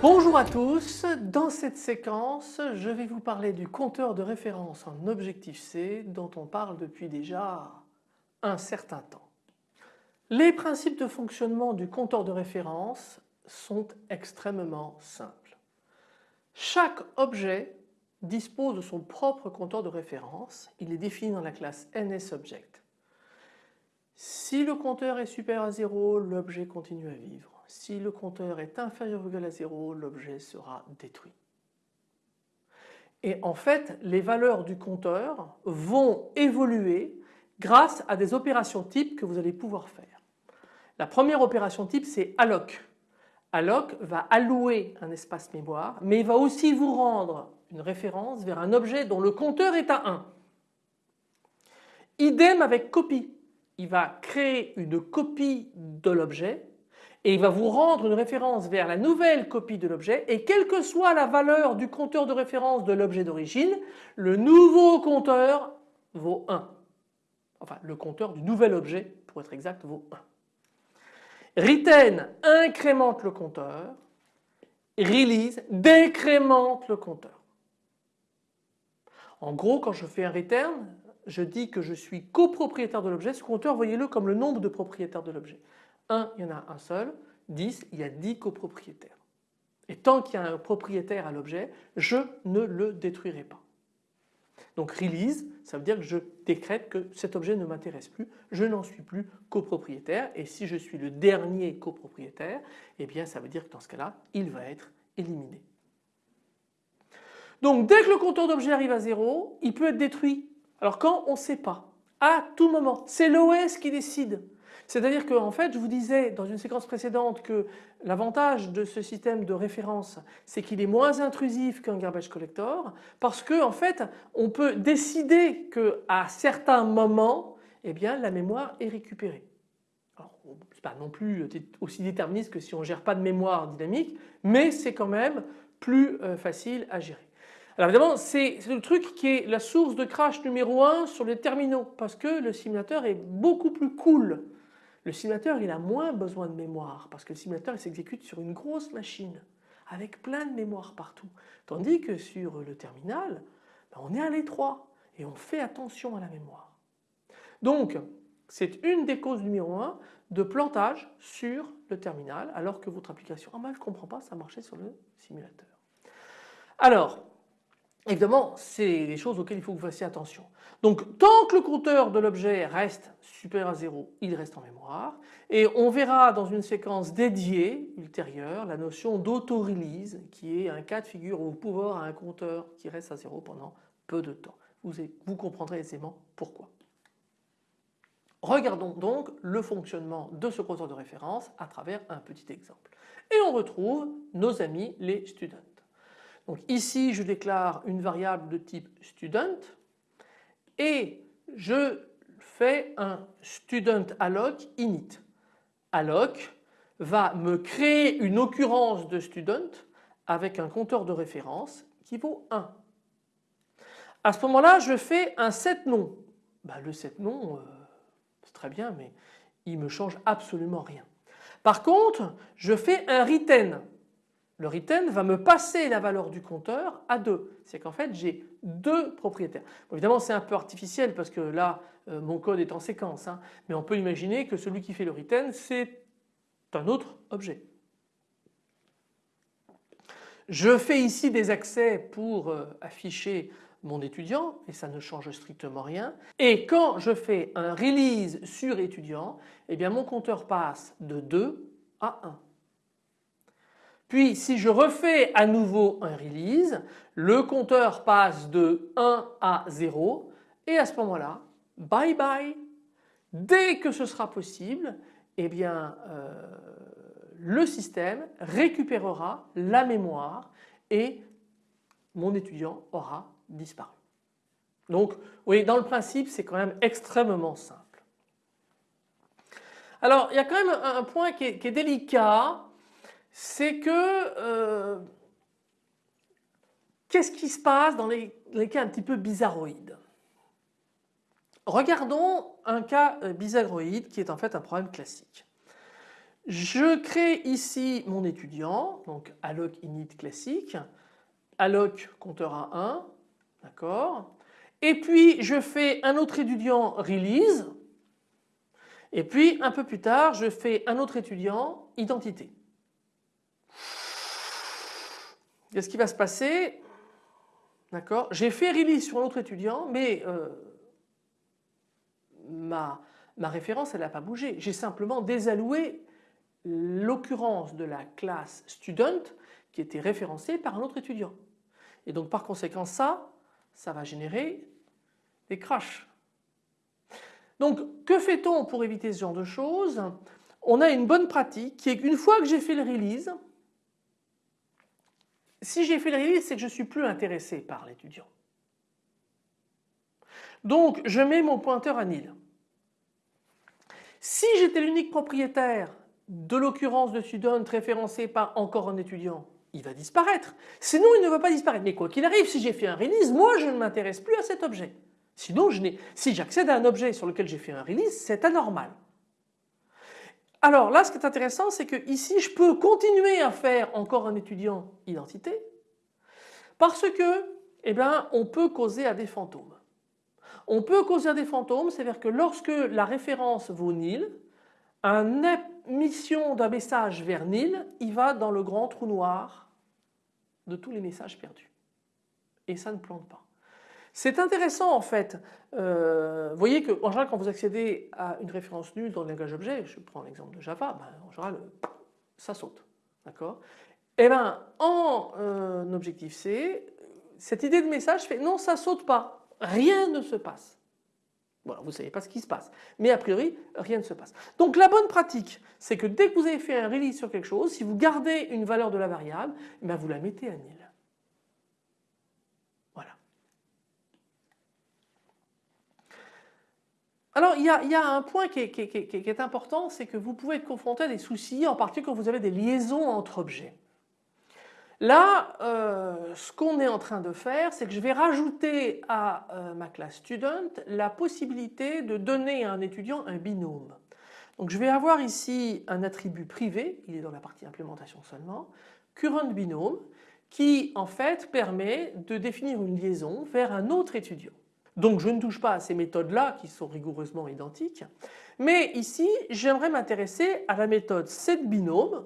Bonjour à tous, dans cette séquence je vais vous parler du compteur de référence en Objective-C dont on parle depuis déjà un certain temps. Les principes de fonctionnement du compteur de référence sont extrêmement simples. Chaque objet dispose de son propre compteur de référence, il est défini dans la classe NSObject. Si le compteur est supérieur à 0, l'objet continue à vivre. Si le compteur est inférieur ou égal à 0, l'objet sera détruit. Et en fait, les valeurs du compteur vont évoluer grâce à des opérations types que vous allez pouvoir faire. La première opération type c'est alloc. Alloc va allouer un espace mémoire mais il va aussi vous rendre une référence vers un objet dont le compteur est à 1. Idem avec copie. Il va créer une copie de l'objet et il va vous rendre une référence vers la nouvelle copie de l'objet et quelle que soit la valeur du compteur de référence de l'objet d'origine, le nouveau compteur vaut 1. Enfin le compteur du nouvel objet pour être exact vaut 1. Retain incrémente le compteur, release décrémente le compteur. En gros quand je fais un return je dis que je suis copropriétaire de l'objet, ce compteur voyez-le comme le nombre de propriétaires de l'objet. 1, il y en a un seul, 10, il y a 10 copropriétaires. Et tant qu'il y a un propriétaire à l'objet, je ne le détruirai pas. Donc release, ça veut dire que je décrète que cet objet ne m'intéresse plus, je n'en suis plus copropriétaire et si je suis le dernier copropriétaire, eh bien ça veut dire que dans ce cas-là, il va être éliminé. Donc dès que le compteur d'objet arrive à 0, il peut être détruit. Alors quand on ne sait pas, à tout moment, c'est l'OS qui décide. C'est-à-dire qu'en fait je vous disais dans une séquence précédente que l'avantage de ce système de référence c'est qu'il est moins intrusif qu'un garbage collector parce qu'en en fait on peut décider qu'à certains moments eh bien, la mémoire est récupérée. Alors c'est pas non plus aussi déterministe que si on gère pas de mémoire dynamique mais c'est quand même plus euh, facile à gérer. Alors évidemment c'est le truc qui est la source de crash numéro 1 sur les terminaux parce que le simulateur est beaucoup plus cool le simulateur il a moins besoin de mémoire parce que le simulateur il s'exécute sur une grosse machine avec plein de mémoire partout. Tandis que sur le terminal, ben, on est à l'étroit et on fait attention à la mémoire. Donc c'est une des causes numéro 1 de plantage sur le terminal alors que votre application, ah ben je comprends pas, ça marchait sur le simulateur. Alors Évidemment, c'est des choses auxquelles il faut que vous fassiez attention. Donc tant que le compteur de l'objet reste supérieur à 0, il reste en mémoire et on verra dans une séquence dédiée ultérieure la notion d'auto-release qui est un cas de figure où vous pouvez avoir un compteur qui reste à 0 pendant peu de temps. Vous comprendrez aisément pourquoi. Regardons donc le fonctionnement de ce compteur de référence à travers un petit exemple. Et on retrouve nos amis les students. Donc ici je déclare une variable de type student et je fais un student alloc init. Alloc va me créer une occurrence de student avec un compteur de référence qui vaut 1. À ce moment-là je fais un set nom. Bah, le set nom euh, c'est très bien mais il me change absolument rien. Par contre je fais un retain le retain va me passer la valeur du compteur à 2. C'est qu'en fait j'ai deux propriétaires. évidemment c'est un peu artificiel parce que là euh, mon code est en séquence hein. mais on peut imaginer que celui qui fait le retain c'est un autre objet. Je fais ici des accès pour euh, afficher mon étudiant et ça ne change strictement rien. Et quand je fais un release sur étudiant, eh bien mon compteur passe de 2 à 1. Puis si je refais à nouveau un release, le compteur passe de 1 à 0 et à ce moment-là, bye bye. Dès que ce sera possible, eh bien euh, le système récupérera la mémoire et mon étudiant aura disparu. Donc oui, dans le principe c'est quand même extrêmement simple. Alors il y a quand même un, point qui est, délicat, c'est que euh, qu'est-ce qui se passe dans les, cas un petit peu bizarroïdes? Regardons un cas euh, bizarroïde qui est en fait un problème classique. Je crée ici mon étudiant, donc alloc init classique, alloc compteur à 1, d'accord? Et puis je fais un autre étudiant release, et puis un peu plus tard je fais un autre étudiant identité. Qu'est-ce qui va se passer D'accord J'ai fait release sur un autre étudiant mais euh, ma, ma référence elle n'a pas bougé. J'ai simplement désalloué l'occurrence de la classe student qui était référencée par un autre étudiant. Et donc par conséquent ça, ça va générer des crashs. Donc que fait-on pour éviter ce genre de choses? On a une bonne pratique qui est qu'une fois que j'ai fait le release, si j'ai fait le release c'est que je ne suis plus intéressé par l'étudiant. Donc je mets mon pointeur à nil. Si j'étais l'unique propriétaire de l'occurrence de student référencé par encore un étudiant, il va disparaître. Sinon il ne va pas disparaître. Mais quoi qu'il arrive, si j'ai fait un release, moi je ne m'intéresse plus à cet objet. Sinon, si j'accède à un objet sur lequel j'ai fait un release, c'est anormal. Alors là, ce qui est intéressant, c'est que ici, je peux continuer à faire encore un étudiant identité parce que, eh bien, on peut causer à des fantômes. On peut causer à des fantômes, c'est-à-dire que lorsque la référence vaut nil, un émission d'un message vers nil, il va dans le grand trou noir de tous les messages perdus. Et ça ne plante pas. C'est intéressant en fait. Euh, vous voyez qu'en général quand vous accédez à une référence nulle dans le langage objet, je prends l'exemple de Java, ben, en général ça saute. D'accord? Eh bien en euh, objectif C, cette idée de message fait non ça saute pas, rien ne se passe. Voilà, vous ne savez pas ce qui se passe. Mais a priori, rien ne se passe. Donc la bonne pratique, c'est que dès que vous avez fait un release sur quelque chose, si vous gardez une valeur de la variable, eh ben, vous la mettez à nil. Voilà. Alors il y, a, un point qui est important, c'est que vous pouvez être confronté à des soucis, en particulier quand vous avez des liaisons entre objets. Là, euh, ce qu'on est en train de faire, c'est que je vais rajouter à euh, ma classe student la possibilité de donner à un étudiant un binôme. Donc je vais avoir ici un attribut privé, il est dans la partie implémentation seulement, current binôme, qui en fait permet de définir une liaison vers un autre étudiant. Donc je ne touche pas à ces méthodes-là qui sont rigoureusement identiques, mais ici j'aimerais m'intéresser à la méthode setBinôme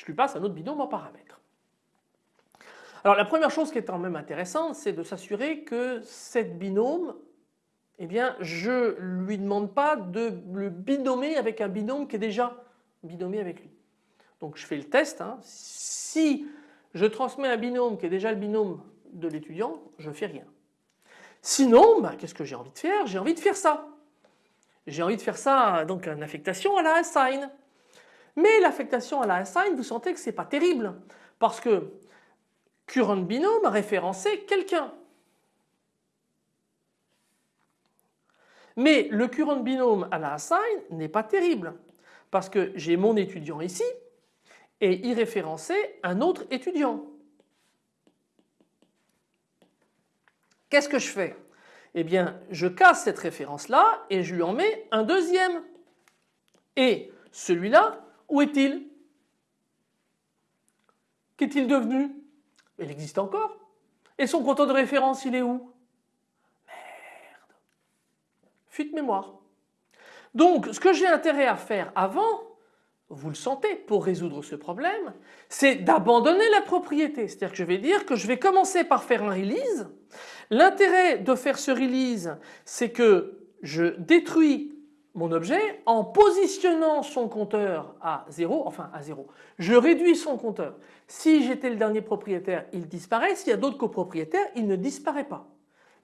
je lui passe un autre binôme en paramètre. Alors la première chose qui est quand même intéressante, c'est de s'assurer que cette binôme, eh bien je ne lui demande pas de le binômer avec un binôme qui est déjà binomé avec lui. Donc je fais le test, hein. si je transmets un binôme qui est déjà le binôme de l'étudiant, je ne fais rien. Sinon, ben, qu'est-ce que j'ai envie de faire? J'ai envie de faire ça. J'ai envie de faire ça, donc une affectation à la assign. Mais l'affectation à la assign, vous sentez que ce n'est pas terrible parce que current binôme a référencé quelqu'un. Mais le current binôme à la assign n'est pas terrible parce que j'ai mon étudiant ici et il référençait un autre étudiant. Qu'est-ce que je fais? Eh bien je casse cette référence là et je lui en mets un deuxième. Et celui-là où est-il? Qu'est-il devenu? Il existe encore. Et son compteur de référence, il est où? Merde. Fuite mémoire. Donc, ce que j'ai intérêt à faire avant, vous le sentez, pour résoudre ce problème, c'est d'abandonner la propriété. C'est-à-dire que je vais dire que je vais commencer par faire un release. L'intérêt de faire ce release, c'est que je détruis mon objet en positionnant son compteur à 0, enfin à 0. Je réduis son compteur. Si j'étais le dernier propriétaire, il disparaît. S'il y a d'autres copropriétaires, il ne disparaît pas.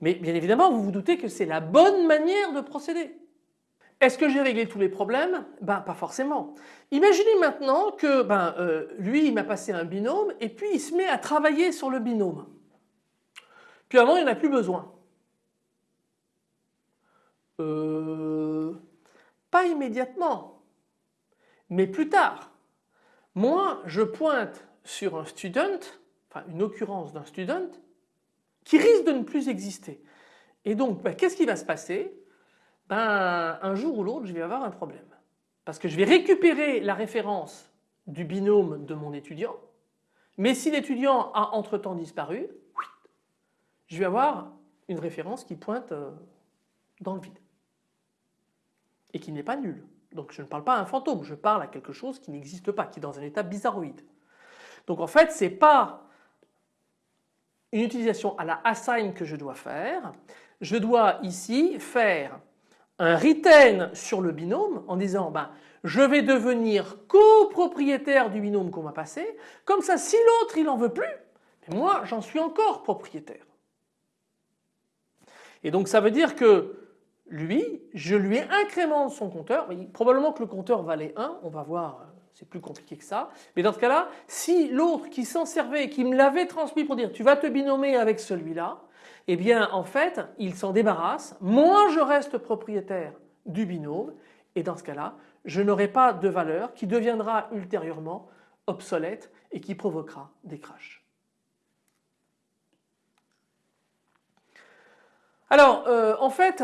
Mais bien évidemment, vous vous doutez que c'est la bonne manière de procéder. Est-ce que j'ai réglé tous les problèmes? Ben pas forcément. Imaginez maintenant que ben, euh, lui il m'a passé un binôme et puis il se met à travailler sur le binôme. Il n'en a plus besoin. Euh, Pas immédiatement, mais plus tard. Moi, je pointe sur un student, enfin une occurrence d'un student, qui risque de ne plus exister. Et donc, ben, qu'est-ce qui va se passer? Ben, Un jour ou l'autre, je vais avoir un problème. Parce que je vais récupérer la référence du binôme de mon étudiant, mais si l'étudiant a entre-temps disparu, je vais avoir une référence qui pointe euh, dans le vide et qui n'est pas nulle. Donc je ne parle pas à un fantôme, je parle à quelque chose qui n'existe pas, qui est dans un état bizarroïde. Donc en fait, ce n'est pas une utilisation à la assign que je dois faire. Je dois ici faire un retain sur le binôme en disant ben, je vais devenir copropriétaire du binôme qu'on m'a passé. Comme ça, si l'autre il n'en veut plus, moi j'en suis encore propriétaire. Et donc ça veut dire que lui, je lui incrémente son compteur, probablement que le compteur valait 1, on va voir, c'est plus compliqué que ça, mais dans ce cas-là, si l'autre qui s'en servait, qui me l'avait transmis pour dire tu vas te binomer avec celui-là, eh bien en fait il s'en débarrasse, moi je reste propriétaire du binôme. Et dans ce cas-là je n'aurai pas de valeur qui deviendra ultérieurement obsolète et qui provoquera des crashs. Alors euh, en fait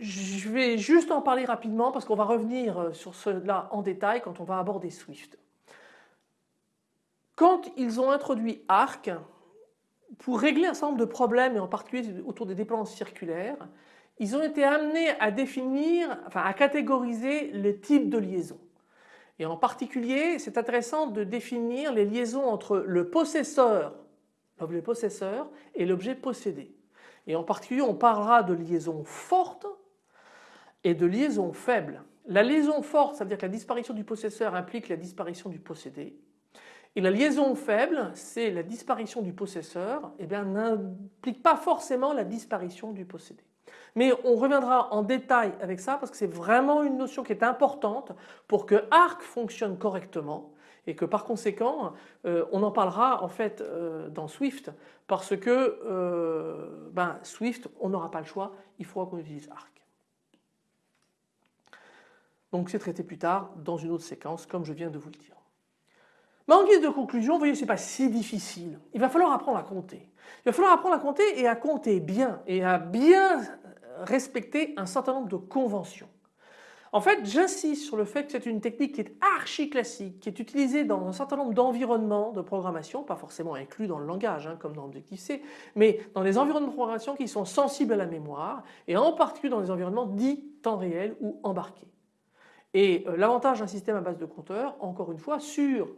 je vais juste en parler rapidement parce qu'on va revenir euh, sur cela en détail quand on va aborder Swift. Quand ils ont introduit Arc, pour régler un certain nombre de problèmes et en particulier autour des dépendances circulaires, ils ont été amenés à définir, enfin à catégoriser les types de liaisons. Et en particulier, c'est intéressant de définir les liaisons entre le possesseur, l'objet possesseur et l'objet possédé. Et en particulier, on parlera de liaisons fortes et de liaison faible. La liaison forte, ça veut dire que la disparition du possesseur implique la disparition du possédé. Et la liaison faible, c'est la disparition du possesseur, eh n'implique pas forcément la disparition du possédé. Mais on reviendra en détail avec ça parce que c'est vraiment une notion qui est importante pour que ARC fonctionne correctement et que par conséquent euh, on en parlera en fait euh, dans Swift parce que euh, ben, Swift on n'aura pas le choix, il faudra qu'on utilise ARC. Donc c'est traité plus tard dans une autre séquence comme je viens de vous le dire. Mais en guise de conclusion, vous voyez, ce n'est pas si difficile. Il va falloir apprendre à compter. Il va falloir apprendre à compter et à compter bien et à bien respecter un certain nombre de conventions. En fait, j'insiste sur le fait que c'est une technique qui est archi classique, qui est utilisée dans un certain nombre d'environnements de programmation, pas forcément inclus dans le langage, hein, comme dans Objective-C, mais dans les environnements de programmation qui sont sensibles à la mémoire, et en particulier dans les environnements dits temps réel ou embarqués. Et euh, l'avantage d'un système à base de compteurs, encore une fois, sur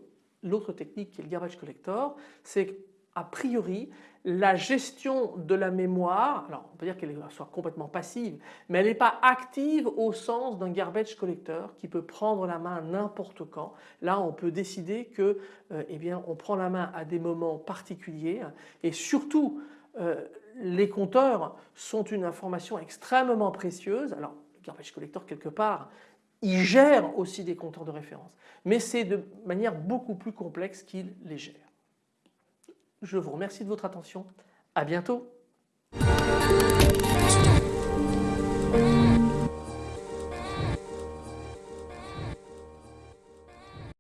l'autre technique qui est le garbage collector, c'est a priori la gestion de la mémoire, alors on peut dire qu'elle soit complètement passive, mais elle n'est pas active au sens d'un garbage collector qui peut prendre la main n'importe quand. Là on peut décider que euh, eh bien, on prend la main à des moments particuliers et surtout euh, les compteurs sont une information extrêmement précieuse. Alors le garbage collector quelque part il gère aussi des compteurs de référence, mais c'est de manière beaucoup plus complexe qu'il les gère. Je vous remercie de votre attention. À bientôt.